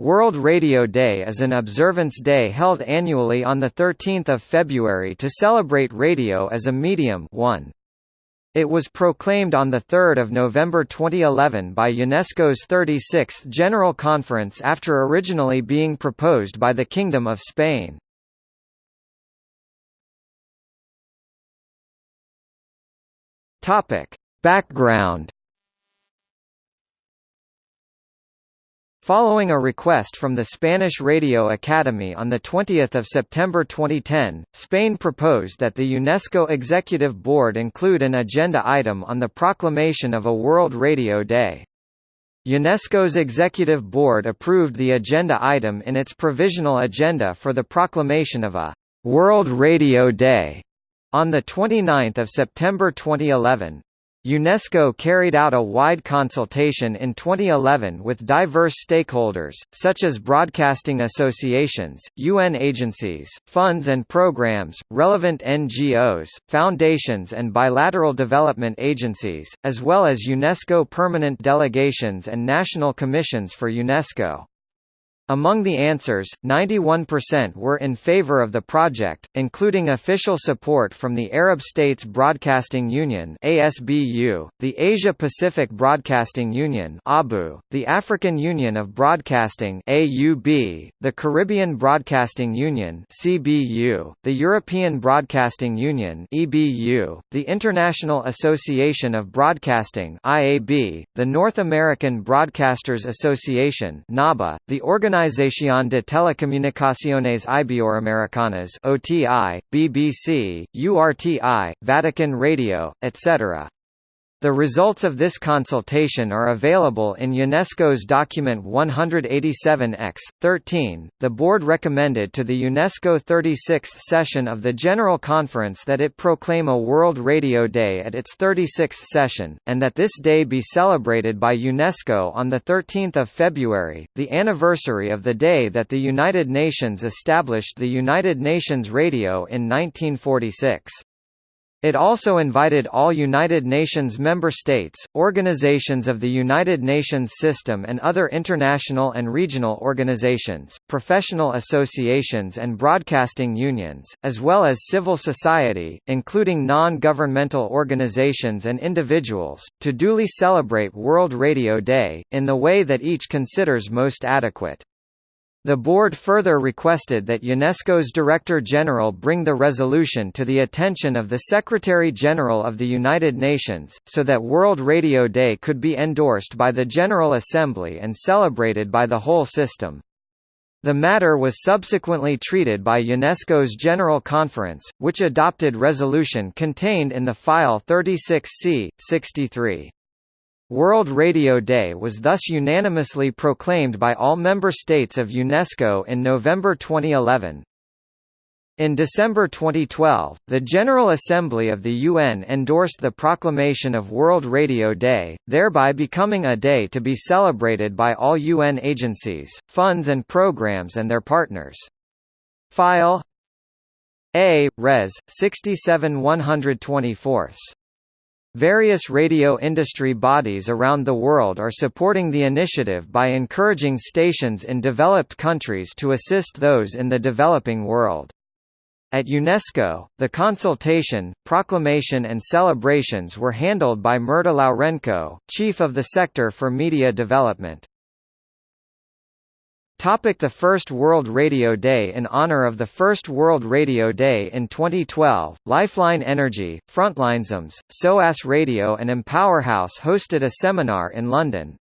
World Radio Day is an observance day held annually on 13 February to celebrate radio as a medium 1. It was proclaimed on 3 November 2011 by UNESCO's 36th General Conference after originally being proposed by the Kingdom of Spain. Background Following a request from the Spanish Radio Academy on 20 September 2010, Spain proposed that the UNESCO Executive Board include an agenda item on the proclamation of a World Radio Day. UNESCO's Executive Board approved the agenda item in its provisional agenda for the proclamation of a «World Radio Day» on 29 September 2011. UNESCO carried out a wide consultation in 2011 with diverse stakeholders, such as broadcasting associations, UN agencies, funds and programs, relevant NGOs, foundations and bilateral development agencies, as well as UNESCO permanent delegations and national commissions for UNESCO. Among the answers, 91% were in favor of the project, including official support from the Arab States Broadcasting Union (ASBU), the Asia Pacific Broadcasting Union (ABU), the African Union of Broadcasting (AUB), the Caribbean Broadcasting Union (CBU), the European Broadcasting Union (EBU), the International Association of Broadcasting (IAB), the North American Broadcasters Association (NABA), the Organization Organización de Telecomunicaciones Iberoamericanas (OTI), BBC, URTI, Vatican Radio, etc. The results of this consultation are available in UNESCO's document 187-X. 13. The board recommended to the UNESCO 36th session of the General Conference that it proclaim a World Radio Day at its 36th session, and that this day be celebrated by UNESCO on 13 February, the anniversary of the day that the United Nations established the United Nations Radio in 1946. It also invited all United Nations member states, organizations of the United Nations system and other international and regional organizations, professional associations and broadcasting unions, as well as civil society, including non-governmental organizations and individuals, to duly celebrate World Radio Day, in the way that each considers most adequate. The board further requested that UNESCO's Director General bring the resolution to the attention of the Secretary-General of the United Nations, so that World Radio Day could be endorsed by the General Assembly and celebrated by the whole system. The matter was subsequently treated by UNESCO's General Conference, which adopted resolution contained in the file 36C, 63. World Radio Day was thus unanimously proclaimed by all member states of UNESCO in November 2011. In December 2012, the General Assembly of the UN endorsed the proclamation of World Radio Day, thereby becoming a day to be celebrated by all UN agencies, funds and programs and their partners. File A. Res. 67 124. Various radio industry bodies around the world are supporting the initiative by encouraging stations in developed countries to assist those in the developing world. At UNESCO, the consultation, proclamation and celebrations were handled by Mirta Lourenco, chief of the Sector for Media Development. Topic the First World Radio Day In honor of the First World Radio Day in 2012, Lifeline Energy, FrontlineSMS, SOAS Radio and Empowerhouse hosted a seminar in London.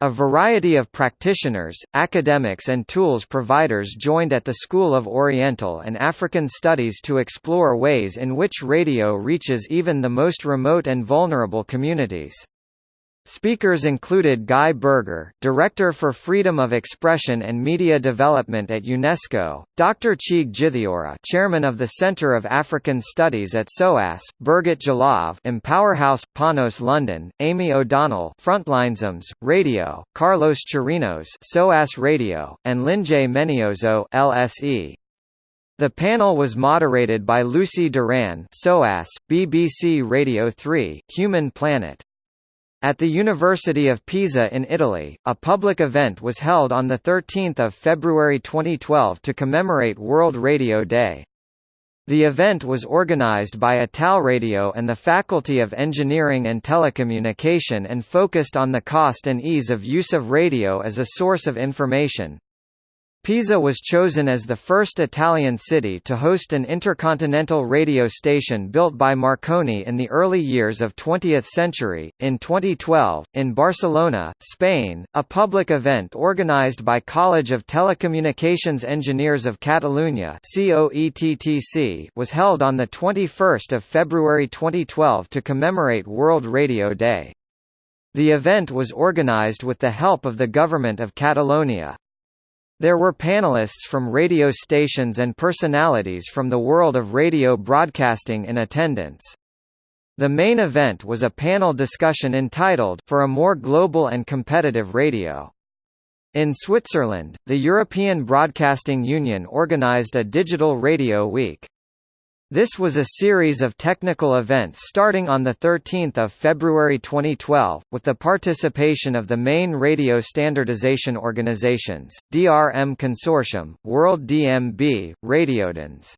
A variety of practitioners, academics and tools providers joined at the School of Oriental and African Studies to explore ways in which radio reaches even the most remote and vulnerable communities. Speakers included Guy Berger, Director for Freedom of Expression and Media Development at UNESCO, Dr. Chege Githiora Chairman of the Centre of African Studies at SOAS, Birgit Jalov Empowerhouse, Panos London, Amy O'Donnell FrontlineSMS, Radio, Carlos Chirinos SOAS Radio, and Linje Manyozo LSE. The panel was moderated by Lucy Duran SOAS, BBC Radio 3, Human Planet. At the University of Pisa in Italy, a public event was held on 13 February 2012 to commemorate World Radio Day. The event was organized by Italradio and the Faculty of Engineering and Telecommunication and focused on the cost and ease of use of radio as a source of information. Pisa was chosen as the first Italian city to host an intercontinental radio station built by Marconi in the early years of 20th century. In 2012, in Barcelona, Spain, a public event organized by College of Telecommunications Engineers of Catalunya was held on the 21st of February 2012 to commemorate World Radio Day. The event was organized with the help of the government of Catalonia. There were panelists from radio stations and personalities from the world of radio broadcasting in attendance. The main event was a panel discussion entitled For a More Global and Competitive Radio. In Switzerland, the European Broadcasting Union organized a Digital Radio Week. This was a series of technical events starting on 13 February 2012, with the participation of the main radio standardization organizations, DRM Consortium, World DMB, RadioDNS.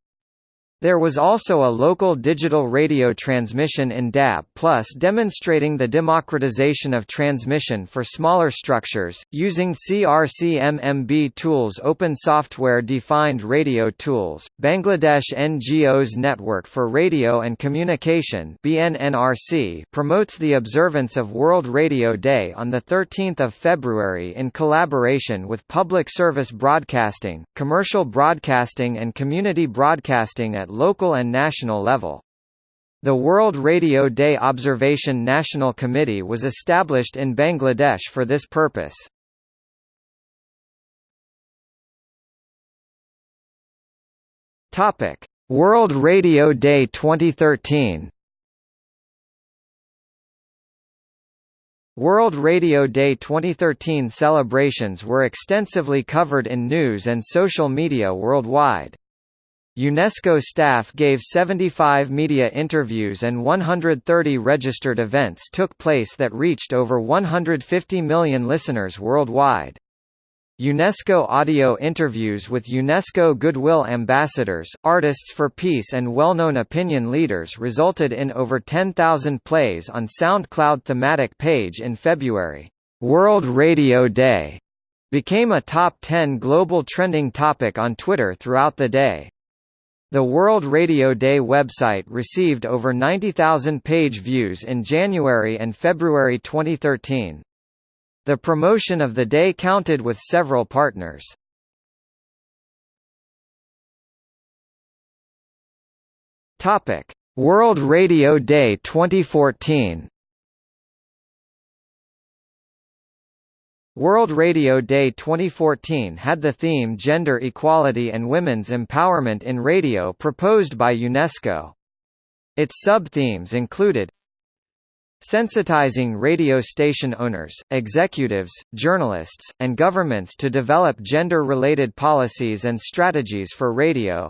There was also a local digital radio transmission in DAB Plus demonstrating the democratization of transmission for smaller structures, using CRC-MMB tools Open Software-Defined Radio Tools, Bangladesh NGOs Network for Radio and Communication BNNRC promotes the observance of World Radio Day on 13 February in collaboration with Public Service Broadcasting, Commercial Broadcasting and Community Broadcasting at local and national level. The World Radio Day Observation National Committee was established in Bangladesh for this purpose. Topic: World Radio Day 2013. World Radio Day 2013 celebrations were extensively covered in news and social media worldwide. UNESCO staff gave 75 media interviews and 130 registered events took place that reached over 150 million listeners worldwide. UNESCO audio interviews with UNESCO Goodwill ambassadors, artists for peace and well-known opinion leaders resulted in over 10,000 plays on SoundCloud thematic page in February. World Radio Day became a top 10 global trending topic on Twitter throughout the day. The World Radio Day website received over 90,000 page views in January and February 2013. The promotion of the day counted with several partners. World Radio Day 2014. World Radio Day 2014 had the theme Gender Equality and Women's Empowerment in Radio proposed by UNESCO. Its sub-themes included Sensitizing radio station owners, executives, journalists, and governments to develop gender-related policies and strategies for radio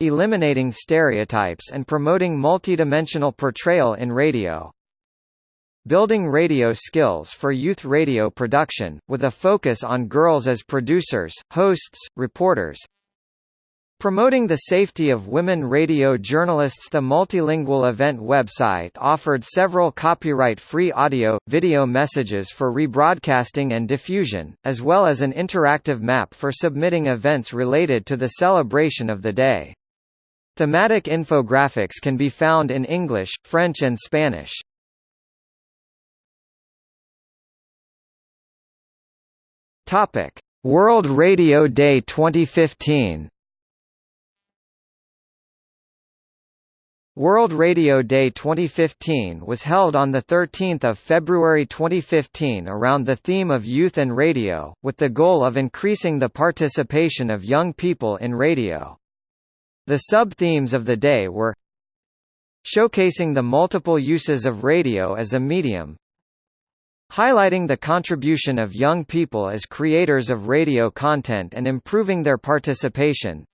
Eliminating stereotypes and promoting multidimensional portrayal in radio Building radio skills for youth radio production, with a focus on girls as producers, hosts, reporters. Promoting the safety of women radio journalists The multilingual event website offered several copyright-free audio, video messages for rebroadcasting and diffusion, as well as an interactive map for submitting events related to the celebration of the day. Thematic infographics can be found in English, French and Spanish. Topic: World Radio Day 2015. World Radio Day 2015 was held on 13 February 2015 around the theme of youth and radio, with the goal of increasing the participation of young people in radio. The sub-themes of the day were Showcasing the multiple uses of radio as a medium, highlighting the contribution of young people as creators of radio content and improving their participation.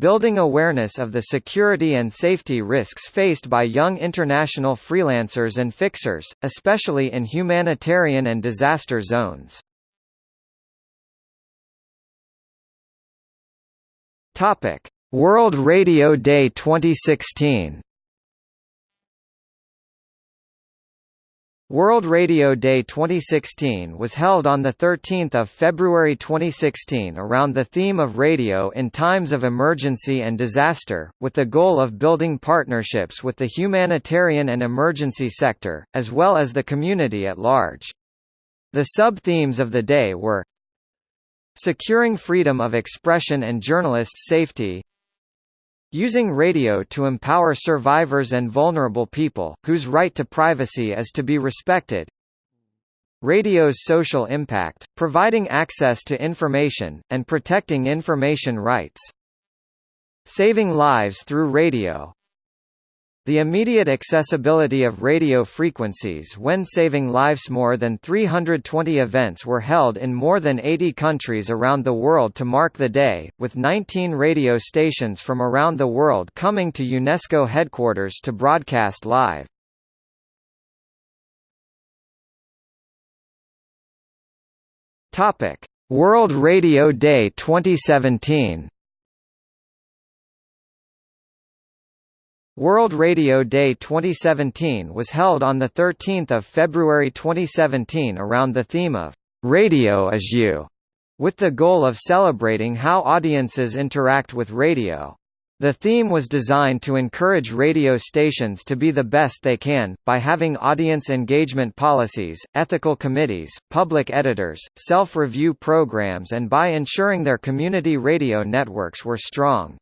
building awareness of the security and safety risks faced by young international freelancers and fixers, especially in humanitarian and disaster zones. World Radio Day 2016 World Radio Day 2016 was held on 13 February 2016 around the theme of radio in times of emergency and disaster, with the goal of building partnerships with the humanitarian and emergency sector, as well as the community at large. The sub-themes of the day were Securing freedom of expression and journalist safety Using radio to empower survivors and vulnerable people, whose right to privacy is to be respected. Radio's social impact, providing access to information, and protecting information rights. Saving lives through radio the immediate accessibility of radio frequencies when saving lives More than 320 events were held in more than 80 countries around the world to mark the day, with 19 radio stations from around the world coming to UNESCO headquarters to broadcast live. World Radio Day 2017 World Radio Day 2017 was held on 13 February 2017 around the theme of "'Radio is You' with the goal of celebrating how audiences interact with radio. The theme was designed to encourage radio stations to be the best they can, by having audience engagement policies, ethical committees, public editors, self-review programs and by ensuring their community radio networks were strong.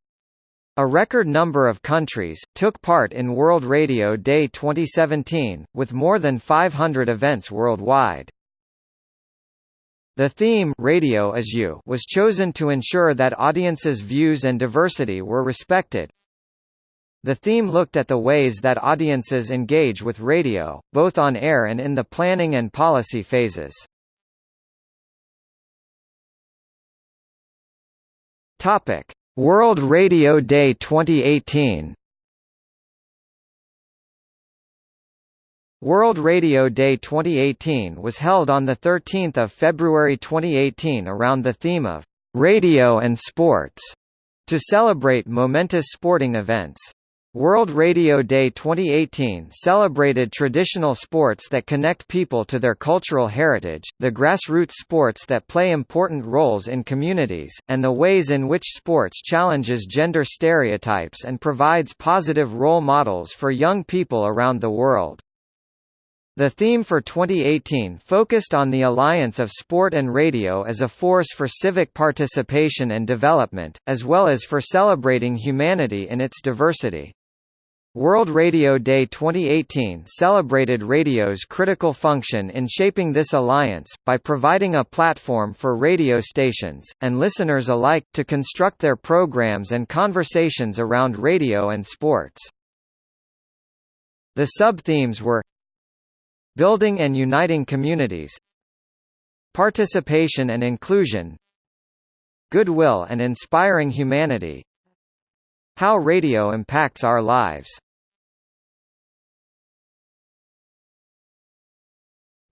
A record number of countries, took part in World Radio Day 2017, with more than 500 events worldwide. The theme Radio is You was chosen to ensure that audiences' views and diversity were respected. The theme looked at the ways that audiences engage with radio, both on air and in the planning and policy phases. Topic: World Radio Day 2018 World Radio Day 2018 was held on 13 February 2018 around the theme of «Radio and Sports» to celebrate momentous sporting events. World Radio Day 2018 celebrated traditional sports that connect people to their cultural heritage, the grassroots sports that play important roles in communities, and the ways in which sports challenges gender stereotypes and provides positive role models for young people around the world. The theme for 2018 focused on the alliance of sport and radio as a force for civic participation and development, as well as for celebrating humanity in its diversity. World Radio Day 2018 celebrated radio's critical function in shaping this alliance, by providing a platform for radio stations, and listeners alike, to construct their programs and conversations around radio and sports. The sub-themes were Building and uniting communities Participation and inclusion Goodwill and inspiring humanity How radio impacts our lives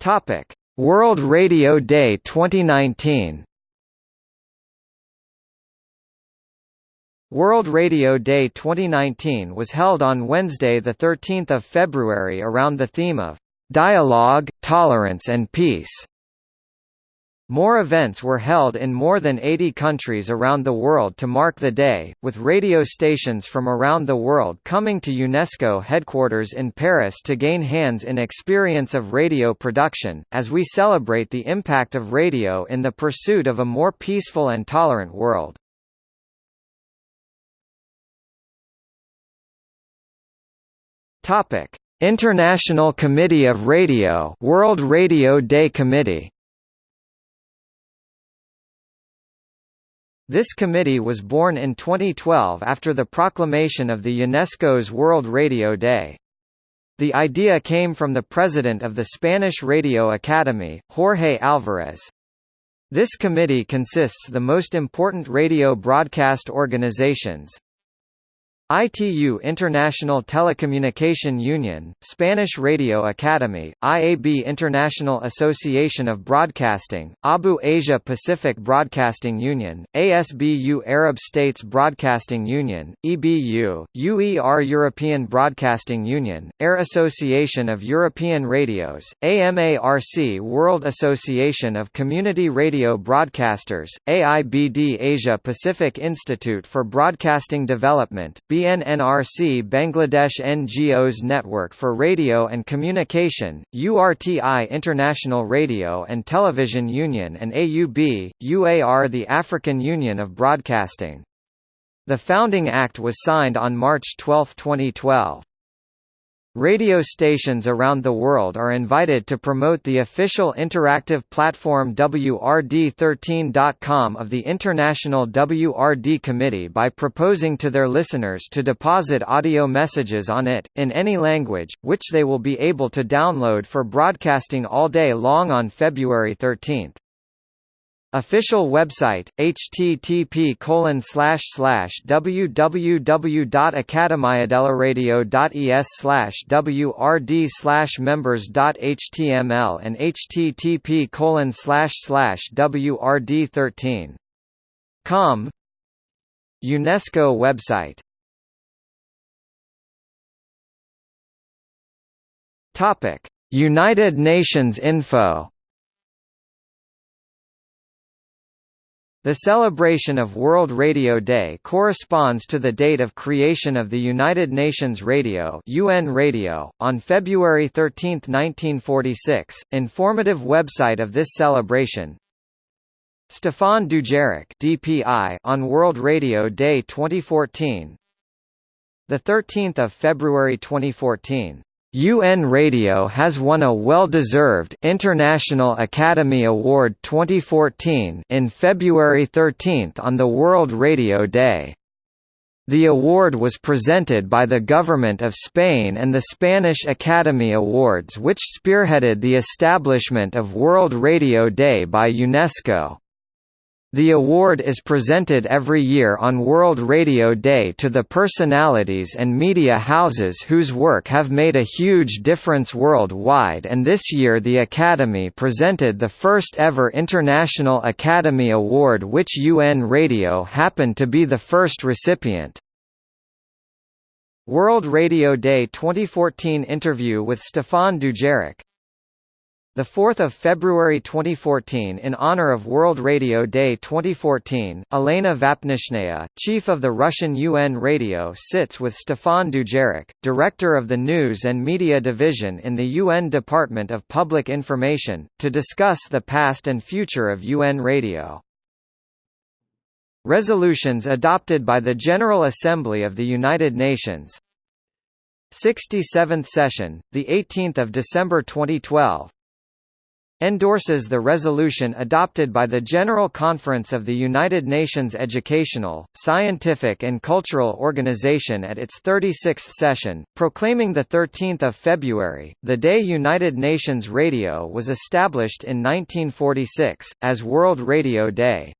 Topic: World Radio Day 2019. World Radio Day 2019 was held on Wednesday 13 February around the theme of "'Dialogue, Tolerance and Peace' More events were held in more than 80 countries around the world to mark the day, with radio stations from around the world coming to UNESCO headquarters in Paris to gain hands in experience of radio production, as we celebrate the impact of radio in the pursuit of a more peaceful and tolerant world. International Committee of Radio World Radio Day Committee This committee was born in 2012 after the proclamation of the UNESCO's World Radio Day. The idea came from the president of the Spanish Radio Academy, Jorge Alvarez. This committee consists the most important radio broadcast organizations, ITU International Telecommunication Union, Spanish Radio Academy, IAB International Association of Broadcasting, ABU Asia Pacific Broadcasting Union, ASBU Arab States Broadcasting Union, EBU, UER European Broadcasting Union, AIR Association of European Radios, AMARC World Association of Community Radio Broadcasters, AIBD Asia Pacific Institute for Broadcasting Development, BNNRC Bangladesh NGOs Network for Radio and Communication, URTI International Radio and Television Union and AUB, UAR the African Union of Broadcasting. The Founding Act was signed on March 12, 2012. Radio stations around the world are invited to promote the official interactive platform WRD13.com of the International WRD Committee by proposing to their listeners to deposit audio messages on it, in any language, which they will be able to download for broadcasting all day long on February 13. Official website http colon slash slash www.academiadelaradio.es slash wrd slash members.html and http colon slash slash wrd thirteen com. UNESCO website. Topic United Nations info The celebration of World Radio Day corresponds to the date of creation of the United Nations Radio (UN Radio) on February 13, 1946. Informative website of this celebration. Stefan Dujarric (DPI) on World Radio Day 2014. The 13th of February 2014. UN Radio has won a well-deserved International Academy Award 2014 in February 13 on the World Radio Day. The award was presented by the Government of Spain and the Spanish Academy Awards which spearheaded the establishment of World Radio Day by UNESCO. The award is presented every year on World Radio Day to the personalities and media houses whose work have made a huge difference worldwide and this year the Academy presented the first ever International Academy Award which UN Radio happened to be the first recipient. World Radio Day 2014 interview with Stefan Dujarric the 4th of February 2014 in honor of World Radio Day 2014, Elena Vapnishnaya, chief of the Russian UN Radio sits with Stefan Dujarric, director of the News and Media Division in the UN Department of Public Information, to discuss the past and future of UN Radio. Resolutions adopted by the General Assembly of the United Nations 67th session, 18 December 2012 endorses the resolution adopted by the General Conference of the United Nations Educational, Scientific and Cultural Organization at its 36th session, proclaiming 13 February, the day United Nations Radio was established in 1946, as World Radio Day.